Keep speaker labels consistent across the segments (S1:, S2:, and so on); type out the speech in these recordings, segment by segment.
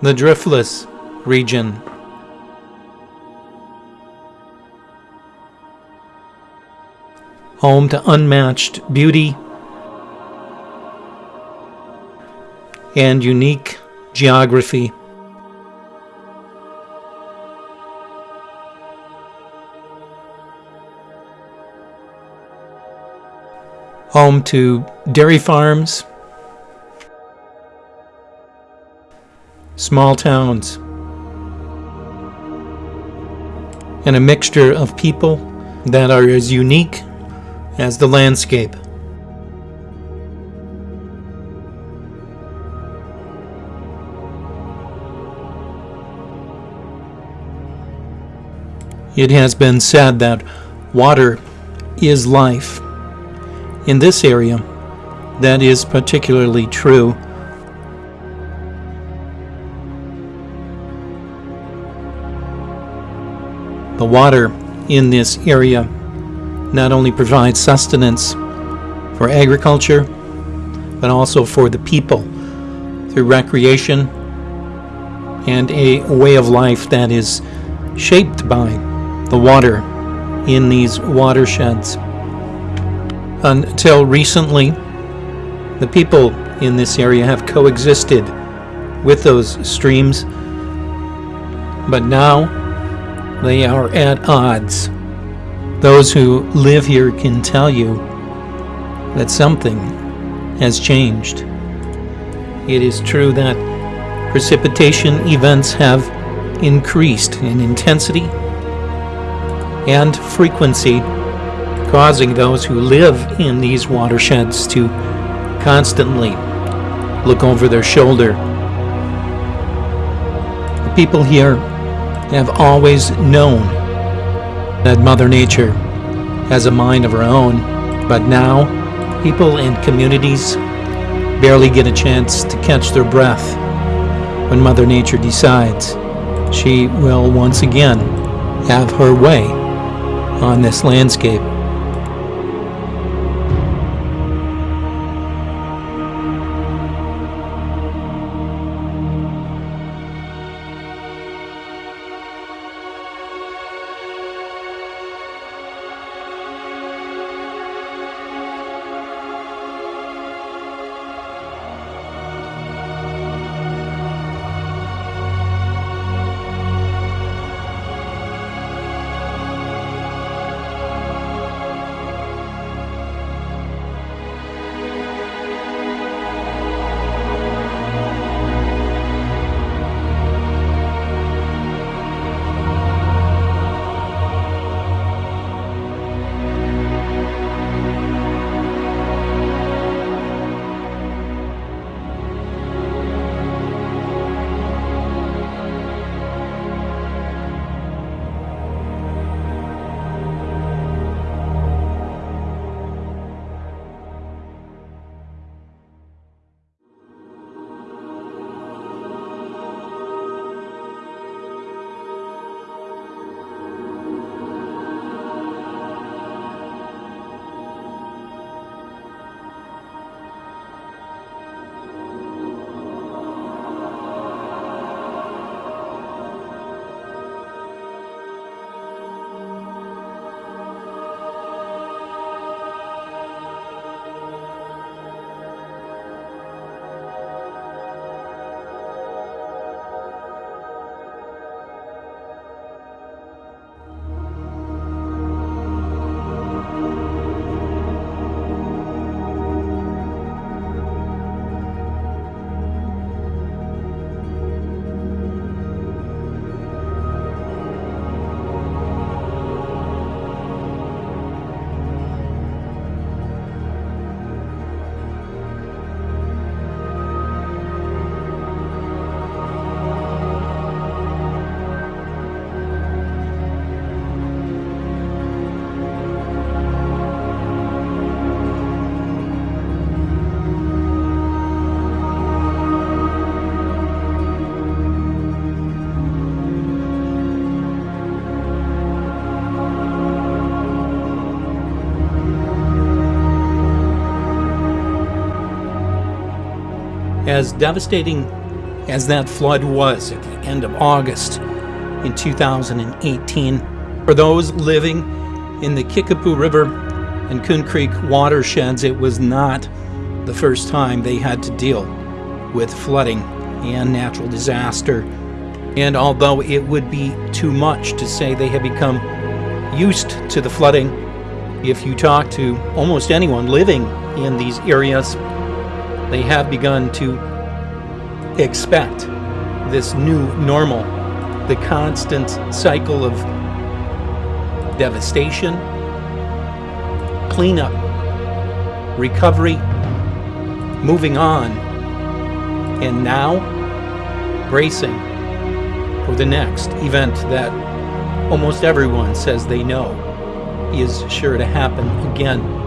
S1: the Driftless region. Home to unmatched beauty and unique geography. Home to dairy farms, small towns, and a mixture of people that are as unique as the landscape. It has been said that water is life. In this area, that is particularly true. The water in this area not only provides sustenance for agriculture, but also for the people through recreation and a way of life that is shaped by the water in these watersheds. Until recently, the people in this area have coexisted with those streams, but now they are at odds. Those who live here can tell you that something has changed. It is true that precipitation events have increased in intensity and frequency, causing those who live in these watersheds to constantly look over their shoulder. The people here have always known that Mother Nature has a mind of her own, but now people and communities barely get a chance to catch their breath when Mother Nature decides she will once again have her way on this landscape. As devastating as that flood was at the end of August in 2018. For those living in the Kickapoo River and Coon Creek watersheds, it was not the first time they had to deal with flooding and natural disaster. And although it would be too much to say they have become used to the flooding, if you talk to almost anyone living in these areas, they have begun to expect this new normal, the constant cycle of devastation, cleanup, recovery, moving on, and now bracing for the next event that almost everyone says they know is sure to happen again.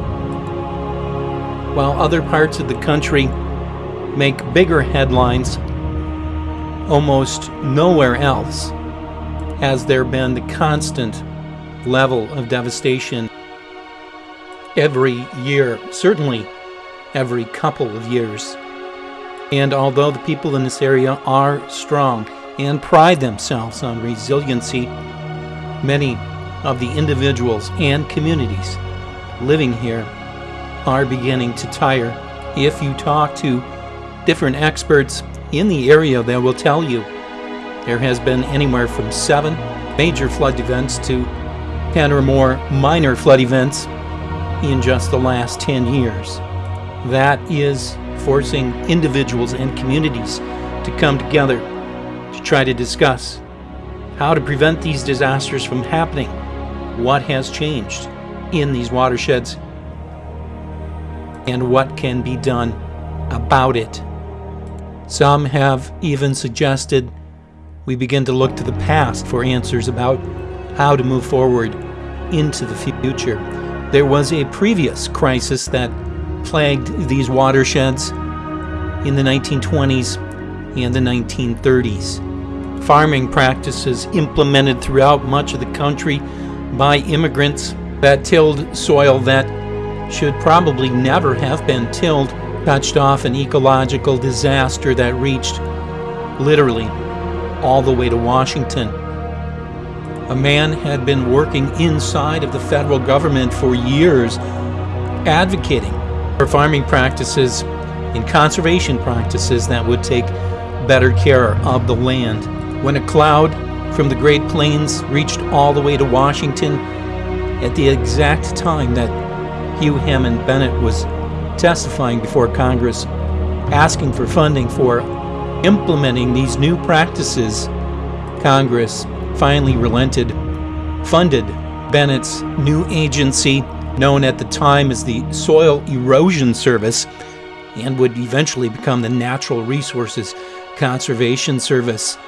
S1: While other parts of the country make bigger headlines, almost nowhere else has there been the constant level of devastation every year, certainly every couple of years. And although the people in this area are strong and pride themselves on resiliency, many of the individuals and communities living here are beginning to tire. If you talk to different experts in the area, they will tell you there has been anywhere from seven major flood events to 10 or more minor flood events in just the last 10 years. That is forcing individuals and communities to come together to try to discuss how to prevent these disasters from happening, what has changed in these watersheds, and what can be done about it. Some have even suggested we begin to look to the past for answers about how to move forward into the future. There was a previous crisis that plagued these watersheds in the 1920s and the 1930s. Farming practices implemented throughout much of the country by immigrants that tilled soil that should probably never have been tilled touched off an ecological disaster that reached literally all the way to Washington. A man had been working inside of the federal government for years advocating for farming practices and conservation practices that would take better care of the land. When a cloud from the Great Plains reached all the way to Washington at the exact time that Hugh Hammond Bennett was testifying before Congress asking for funding for implementing these new practices, Congress finally relented, funded Bennett's new agency known at the time as the Soil Erosion Service, and would eventually become the Natural Resources Conservation Service.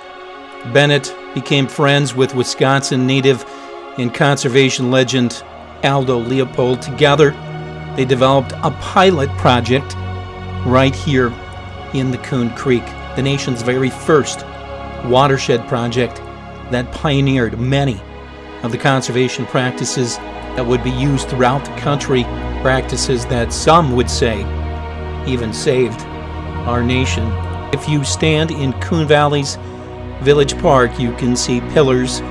S1: Bennett became friends with Wisconsin native and conservation legend Aldo Leopold. Together, they developed a pilot project right here in the Coon Creek, the nation's very first watershed project that pioneered many of the conservation practices that would be used throughout the country, practices that some would say even saved our nation. If you stand in Coon Valley's Village Park, you can see pillars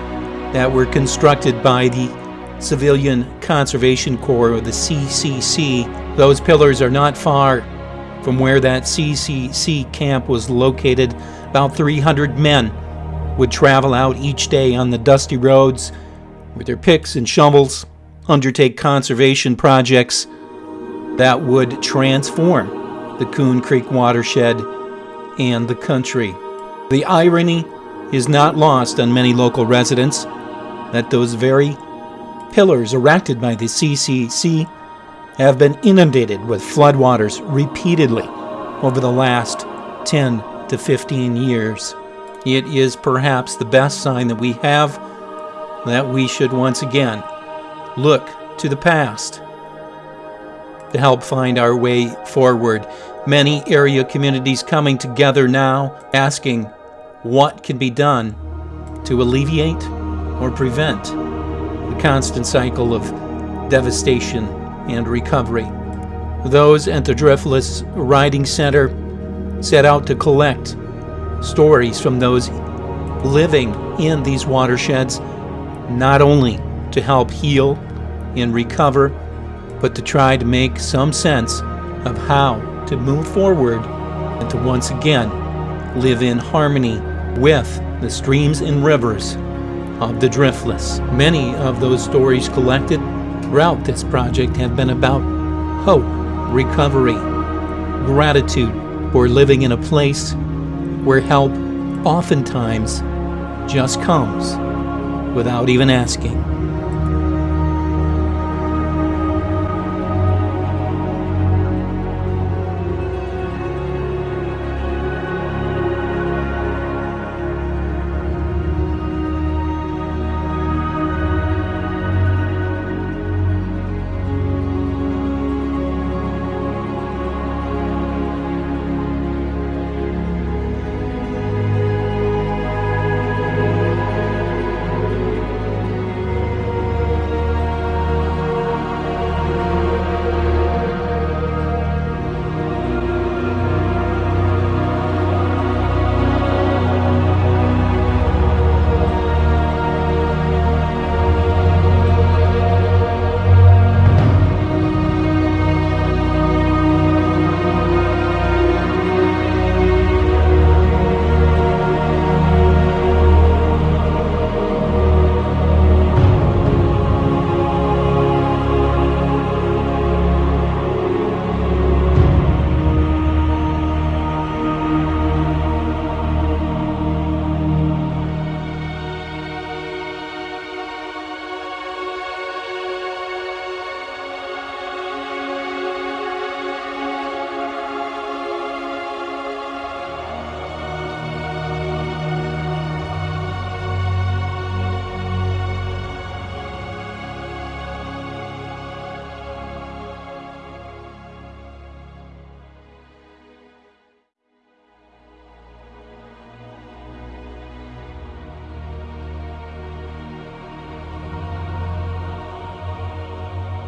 S1: that were constructed by the Civilian Conservation Corps, or the CCC. Those pillars are not far from where that CCC camp was located. About 300 men would travel out each day on the dusty roads with their picks and shovels undertake conservation projects that would transform the Coon Creek watershed and the country. The irony is not lost on many local residents that those very pillars erected by the CCC have been inundated with floodwaters repeatedly over the last 10 to 15 years. It is perhaps the best sign that we have that we should once again look to the past to help find our way forward. Many area communities coming together now asking what can be done to alleviate or prevent constant cycle of devastation and recovery. Those at the Driftless Writing Center set out to collect stories from those living in these watersheds, not only to help heal and recover, but to try to make some sense of how to move forward and to once again live in harmony with the streams and rivers of the driftless. Many of those stories collected throughout this project have been about hope, recovery, gratitude for living in a place where help oftentimes just comes without even asking.